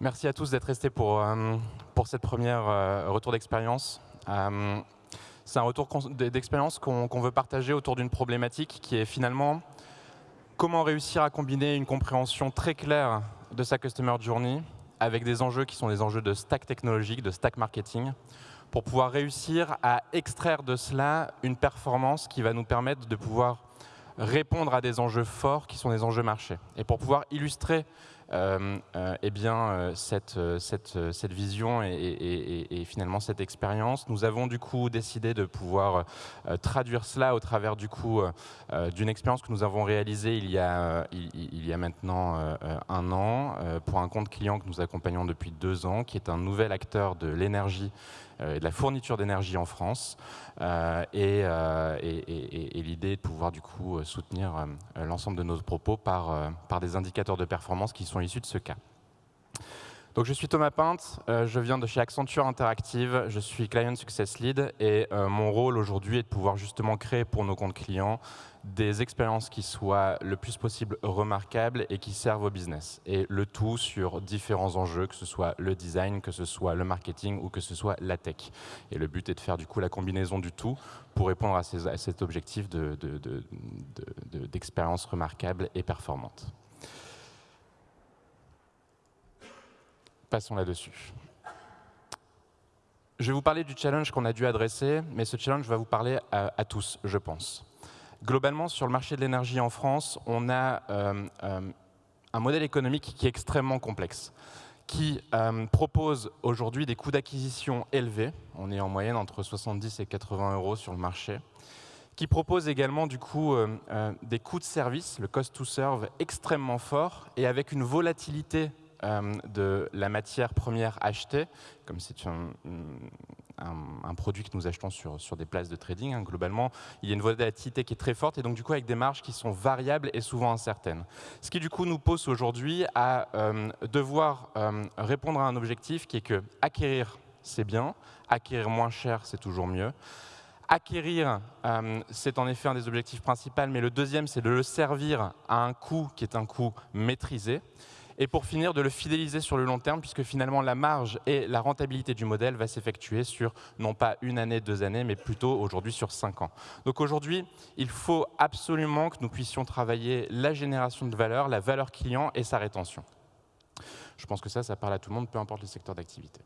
Merci à tous d'être restés pour, euh, pour cette première euh, retour d'expérience. Euh, c'est un retour d'expérience qu'on veut partager autour d'une problématique qui est finalement comment réussir à combiner une compréhension très claire de sa Customer Journey avec des enjeux qui sont des enjeux de stack technologique, de stack marketing, pour pouvoir réussir à extraire de cela une performance qui va nous permettre de pouvoir répondre à des enjeux forts qui sont des enjeux marchés. Et pour pouvoir illustrer eh bien, euh, cette, cette, cette, vision et, finalement cette expérience. Nous avons du coup décidé de pouvoir traduire cela au travers du coup d'une expérience que nous avons réalisée il y a, il, y a maintenant un an pour un compte client que nous accompagnons depuis deux ans, qui est un nouvel acteur de l'énergie et de la fourniture d'énergie en France. et, et l'idée de pouvoir du coup soutenir l'ensemble de nos propos par, par des indicateurs de performance qui sont issus de ce cas. Donc, je suis Thomas Pinte, euh, je viens de chez Accenture Interactive, je suis Client Success Lead et euh, mon rôle aujourd'hui est de pouvoir justement créer pour nos comptes clients des expériences qui soient le plus possible remarquables et qui servent au business. Et le tout sur différents enjeux, que ce soit le design, que ce soit le marketing ou que ce soit la tech. Et le but est de faire du coup la combinaison du tout pour répondre à, cet objectif d'expérience de, de, remarquable et performante. Passons là-dessus. Je vais vous parler du challenge qu'on a dû adresser, mais ce challenge va vous parler à, tous, je pense. Globalement, sur le marché de l'énergie en France, on a euh, euh, un modèle économique qui est extrêmement complexe, qui euh, propose aujourd'hui des coûts d'acquisition élevés, on est en moyenne entre 70 et 80 euros sur le marché, qui propose également du coup des coûts de service, le cost to serve extrêmement fort, et avec une volatilité de la matière première achetée, comme c'est un, un, produit que nous achetons sur, sur des places de trading, hein, globalement, il y a une volatilité qui est très forte et donc du coup avec des marges qui sont variables et souvent incertaines. Ce qui du coup nous pose aujourd'hui à euh, devoir euh, répondre à un objectif qui est que acquérir, c'est bien, acquérir moins cher, c'est toujours mieux. Acquérir, c'est en effet un des objectifs principaux, mais le deuxième, c'est de le servir à un coût qui est un coût maîtrisé et pour finir de le fidéliser sur le long terme puisque finalement la marge et la rentabilité du modèle va s'effectuer sur non pas une année, deux années, mais plutôt aujourd'hui sur cinq ans. Donc aujourd'hui, il faut absolument que nous puissions travailler la génération de valeur, la valeur client et sa rétention. Je pense que ça, ça parle à tout le monde, peu importe le secteur d'activité.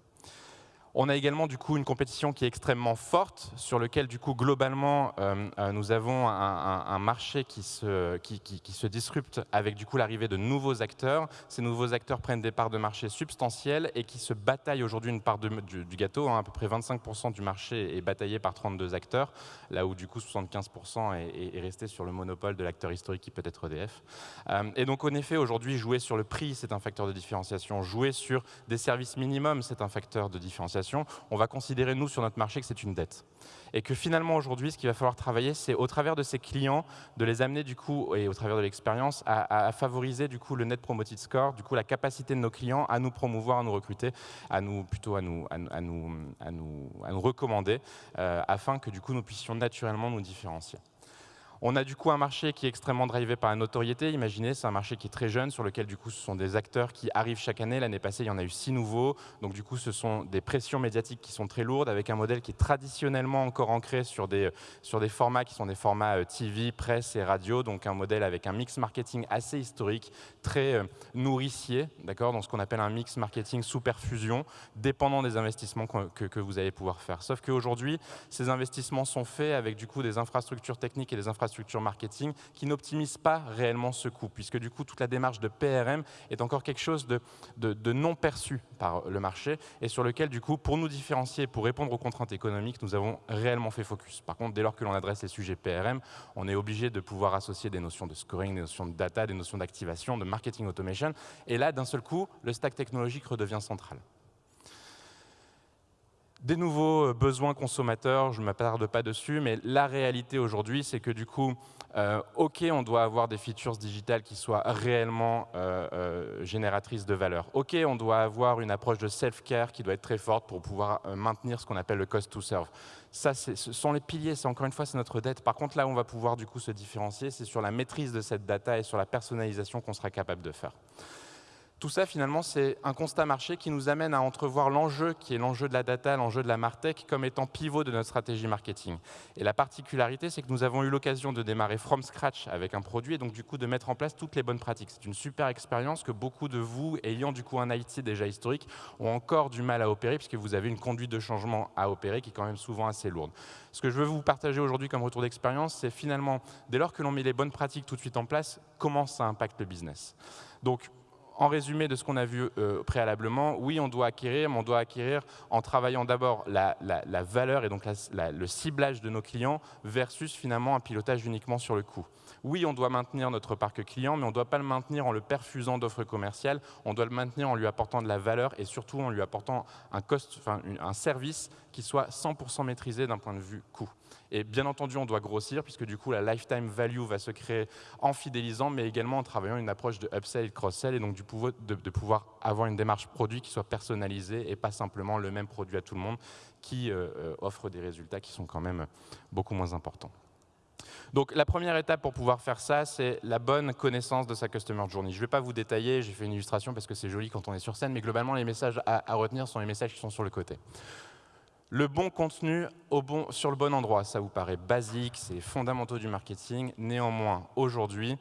On a également du coup une compétition qui est extrêmement forte, sur lequel du coup globalement euh, euh, nous avons un, marché qui se, qui, se disrupte avec du coup l'arrivée de nouveaux acteurs. Ces nouveaux acteurs prennent des parts de marché substantielles et qui se bataillent aujourd'hui une part du, gâteau. Hein. à peu près 25% du marché est bataillé par 32 acteurs, là où du coup 75% est, resté sur le monopole de l'acteur historique qui peut être EDF. Euh, et donc en effet aujourd'hui jouer sur le prix c'est un facteur de différenciation, jouer sur des services minimums c'est un facteur de différenciation on va considérer, nous, sur notre marché, que c'est une dette. Et que finalement, aujourd'hui, ce qu'il va falloir travailler, c'est au travers de ces clients, de les amener, du coup, et au travers de l'expérience, à, favoriser, du coup, le Net Promoted Score, du coup, la capacité de nos clients à nous promouvoir, à nous recruter, à nous, plutôt à nous, à, nous, à nous, à nous recommander, euh, afin que, du coup, nous puissions naturellement nous différencier. On a du coup un marché qui est extrêmement drivé par la notoriété. Imaginez, c'est un marché qui est très jeune, sur lequel du coup ce sont des acteurs qui arrivent chaque année. L'année passée, il y en a eu six nouveaux. Donc du coup, ce sont des pressions médiatiques qui sont très lourdes, avec un modèle qui est traditionnellement encore ancré sur des, sur des formats qui sont des formats euh, TV, presse et radio. Donc un modèle avec un mix marketing assez historique, très euh, nourricier, d'accord, dans ce qu'on appelle un mix marketing sous perfusion, dépendant des investissements que, que vous allez pouvoir faire. Sauf qu'aujourd'hui, ces investissements sont faits avec du coup des infrastructures techniques et des infrastructures structure marketing qui n'optimise pas réellement ce coût, puisque du coup toute la démarche de PRM est encore quelque chose de, de, non perçu par le marché et sur lequel du coup pour nous différencier, pour répondre aux contraintes économiques, nous avons réellement fait focus. Par contre, dès lors que l'on adresse les sujets PRM, on est obligé de pouvoir associer des notions de scoring, des notions de data, des notions d'activation, de marketing automation, et là d'un seul coup, le stack technologique redevient central. Des nouveaux euh, besoins consommateurs, je ne m'attarde pas dessus, mais la réalité aujourd'hui, c'est que du coup, euh, OK, on doit avoir des features digitales qui soient réellement euh, génératrices de valeur. OK, on doit avoir une approche de self-care qui doit être très forte pour pouvoir maintenir ce qu'on appelle le cost to serve. Ça, ce sont les piliers, c'est encore une fois, c'est notre dette. Par contre, là où on va pouvoir du coup se différencier, c'est sur la maîtrise de cette data et sur la personnalisation qu'on sera capable de faire. Tout ça, finalement, c'est un constat marché qui nous amène à entrevoir l'enjeu, qui est l'enjeu de la data, l'enjeu de la Martech, comme étant pivot de notre stratégie marketing. Et la particularité, c'est que nous avons eu l'occasion de démarrer from scratch avec un produit et donc du coup de mettre en place toutes les bonnes pratiques. C'est une super expérience que beaucoup de vous, ayant du coup un IT déjà historique, ont encore du mal à opérer puisque vous avez une conduite de changement à opérer qui est quand même souvent assez lourde. Ce que je veux vous partager aujourd'hui comme retour d'expérience, c'est finalement, dès lors que l'on met les bonnes pratiques tout de suite en place, comment ça impacte le business. Donc, en résumé de ce qu'on a vu euh, préalablement, oui, on doit acquérir, mais on doit acquérir en travaillant d'abord la, valeur et donc le ciblage de nos clients versus finalement un pilotage uniquement sur le coût. Oui, on doit maintenir notre parc client, mais on ne doit pas le maintenir en le perfusant d'offres commerciales, on doit le maintenir en lui apportant de la valeur et surtout en lui apportant un, un service qui soit 100% maîtrisé d'un point de vue coût. Et bien entendu, on doit grossir, puisque du coup, la lifetime value va se créer en fidélisant, mais également en travaillant une approche de upsell et de cross-sell, et donc de, pouvoir avoir une démarche produit qui soit personnalisée et pas simplement le même produit à tout le monde, qui euh, euh, offre des résultats qui sont quand même beaucoup moins importants. Donc la première étape pour pouvoir faire ça, c'est la bonne connaissance de sa customer journey. Je ne vais pas vous détailler, j'ai fait une illustration parce que c'est joli quand on est sur scène, mais globalement les messages à retenir sont les messages qui sont sur le côté. Le bon contenu sur le bon endroit, ça vous paraît basique, c'est fondamentaux du marketing. Néanmoins, aujourd'hui,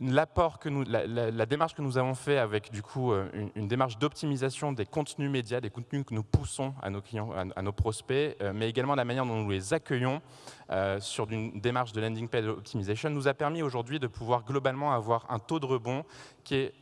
l'apport que la, démarche que nous avons fait avec du coup euh, une, démarche d'optimisation des contenus médias, des contenus que nous poussons à nos clients, à, nos prospects, euh, mais également la manière dont nous les accueillons euh, sur une démarche de landing page optimization, nous a permis aujourd'hui de pouvoir globalement avoir un taux de rebond qui est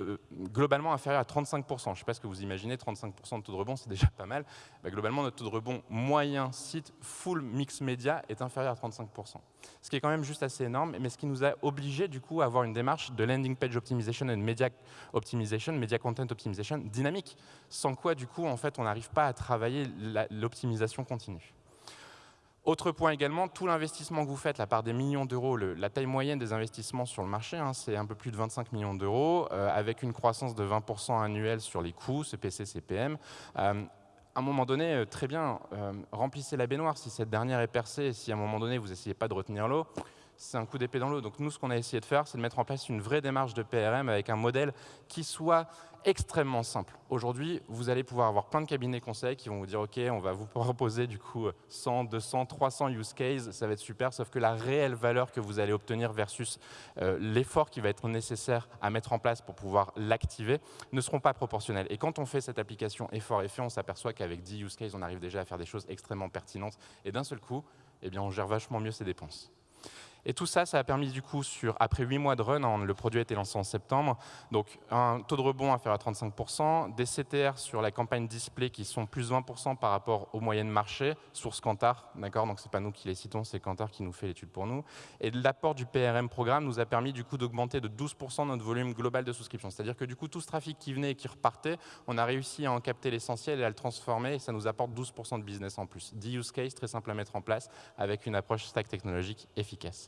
globalement inférieur à 35%. Je ne sais pas ce que vous imaginez, 35% de taux de rebond, c'est déjà pas mal. Globalement, notre taux de rebond moyen site full mix média est inférieur à 35%. Ce qui est quand même juste assez énorme, mais ce qui nous a obligé du coup à avoir une démarche de landing page optimization et de media optimization, media content optimization dynamique, sans quoi du coup en fait on n'arrive pas à travailler l'optimisation continue. Autre point également, tout l'investissement que vous faites, la part des millions d'euros, la taille moyenne des investissements sur le marché, hein, c'est un peu plus de 25 millions d'euros, euh, avec une croissance de 20% annuelle sur les coûts, CPC, CPM. Euh, à un moment donné, euh, très bien, remplissez la baignoire si cette dernière est percée, si à un moment donné vous n'essayez pas de retenir l'eau, c'est un coup d'épée dans l'eau. Donc nous, ce qu'on a essayé de faire, c'est de mettre en place une vraie démarche de PRM avec un modèle qui soit extrêmement simple. Aujourd'hui, vous allez pouvoir avoir plein de cabinets conseils qui vont vous dire « Ok, on va vous proposer du coup 100, 200, 300 use cases, ça va être super », sauf que la réelle valeur que vous allez obtenir versus euh, l'effort qui va être nécessaire à mettre en place pour pouvoir l'activer ne seront pas proportionnels. Et quand on fait cette application effort-effet, on s'aperçoit qu'avec 10 use cases, on arrive déjà à faire des choses extrêmement pertinentes. Et d'un seul coup, eh bien, on gère vachement mieux ses dépenses. Et tout ça, ça a permis du coup, après 8 mois de run, le produit a été lancé en septembre, donc un taux de rebond faire à 35%, des CTR sur la campagne display qui sont plus 20% par rapport aux moyennes marché, source Kantar, d'accord? Donc c'est pas nous qui les citons, c'est Kantar qui nous fait l'étude pour nous. Et l'apport du PRM programme nous a permis du coup d'augmenter de 12% notre volume global de souscription. C'est-à-dire que du coup, tout ce trafic qui venait et qui repartait, on a réussi à en capter l'essentiel et à le transformer et ça nous apporte 12% de business en plus. 10 use case très simple à mettre en place avec une approche stack technologique efficace.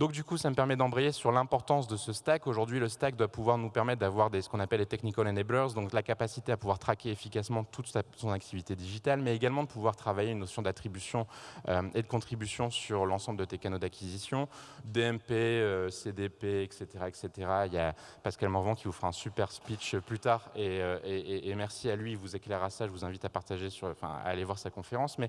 Donc du coup, ça me permet d'embrayer sur l'importance de ce stack. Aujourd'hui, le stack doit pouvoir nous permettre d'avoir ce qu'on appelle les technical enablers, donc la capacité à pouvoir traquer efficacement toute son activité digitale, mais également de pouvoir travailler une notion d'attribution euh, et de contribution sur l'ensemble de tes canaux d'acquisition, DMP, euh, CDP, etc., etc. Il y a Pascal Morvan qui vous fera un super speech plus tard, euh, et, merci à lui, il vous éclairera ça, je vous invite à partager, enfin, à aller voir sa conférence. Mais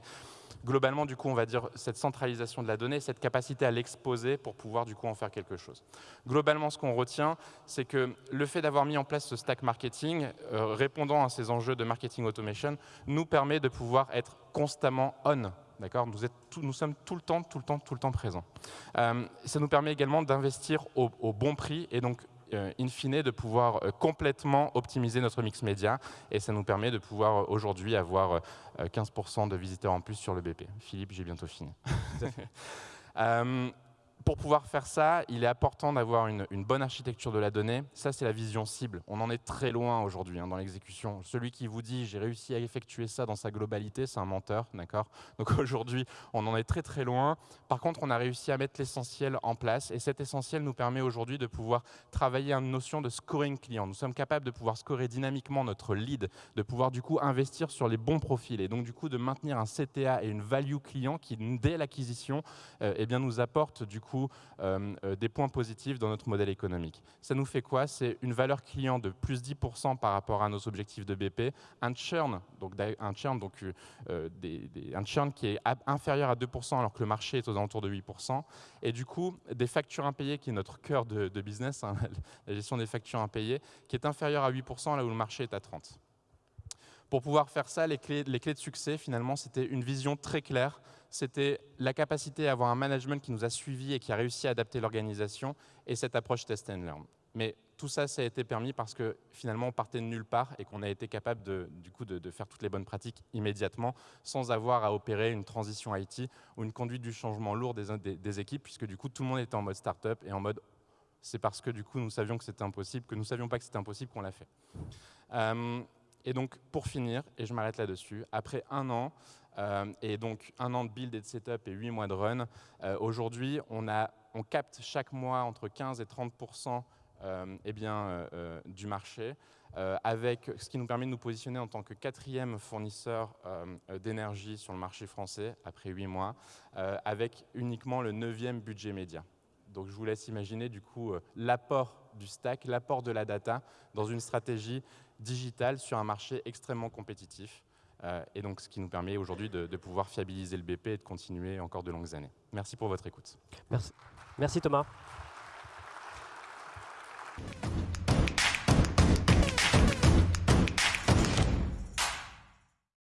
globalement, du coup, on va dire cette centralisation de la donnée, cette capacité à l'exposer pour pouvoir du coup en faire quelque chose. Globalement, ce qu'on retient, c'est que le fait d'avoir mis en place ce stack marketing, euh, répondant à ces enjeux de marketing automation, nous permet de pouvoir être constamment on. D'accord? Nous, nous, sommes tout le temps, tout le temps, tout le temps présents. Euh, ça nous permet également d'investir au, au, bon prix et donc euh, in fine, de pouvoir euh, complètement optimiser notre mix média. Et ça nous permet de pouvoir aujourd'hui avoir 15% de visiteurs en plus sur le BP. Philippe, j'ai bientôt fini. pour pouvoir faire ça, il est important d'avoir une, bonne architecture de la donnée. Ça, c'est la vision cible. On en est très loin aujourd'hui hein, dans l'exécution. Celui qui vous dit « j'ai réussi à effectuer ça dans sa globalité », c'est un menteur. d'accord? Donc aujourd'hui, on en est très très loin. Par contre, on a réussi à mettre l'essentiel en place. Et cet essentiel nous permet aujourd'hui de pouvoir travailler une notion de scoring client. Nous sommes capables de pouvoir scorer dynamiquement notre lead, de pouvoir du coup investir sur les bons profils. Et donc du coup, de maintenir un CTA et une value client qui, dès l'acquisition, euh, eh nous apporte du coup coup des points positifs dans notre modèle économique. Ça nous fait quoi? C'est une valeur client de plus 10% par rapport à nos objectifs de BP, un churn, donc un churn, donc, un churn qui est inférieur à 2% alors que le marché est aux alentours de 8%, et du coup des factures impayées qui est notre cœur de, business, hein, la gestion des factures impayées, qui est inférieure à 8% là où le marché est à 30%. Pour pouvoir faire ça, les clés, les clés de succès, finalement, c'était une vision très claire. C'était la capacité à avoir un management qui nous a suivis et qui a réussi à adapter l'organisation et cette approche test and learn. Mais tout ça, ça a été permis parce que finalement, on partait de nulle part et qu'on a été capable de, du coup, de, faire toutes les bonnes pratiques immédiatement sans avoir à opérer une transition IT ou une conduite du changement lourd des, équipes, puisque du coup, tout le monde était en mode start-up et en mode c'est parce que du coup, nous savions que c'était impossible, que nous savions pas que c'était impossible qu'on l'a fait. Euh, et donc, pour finir, et je m'arrête là-dessus, après un an, euh, et donc un an de build et de setup et huit mois de run, euh, aujourd'hui, on, capte chaque mois entre 15 et 30 euh, eh bien, du marché, avec ce qui nous permet de nous positionner en tant que quatrième fournisseur d'énergie sur le marché français après huit mois, avec uniquement le neuvième budget média. Donc je vous laisse imaginer du coup l'apport du stack, l'apport de la data dans une stratégie digitale sur un marché extrêmement compétitif. Euh, et donc ce qui nous permet aujourd'hui de, pouvoir fiabiliser le BP et de continuer encore de longues années. Merci pour votre écoute. Merci Thomas.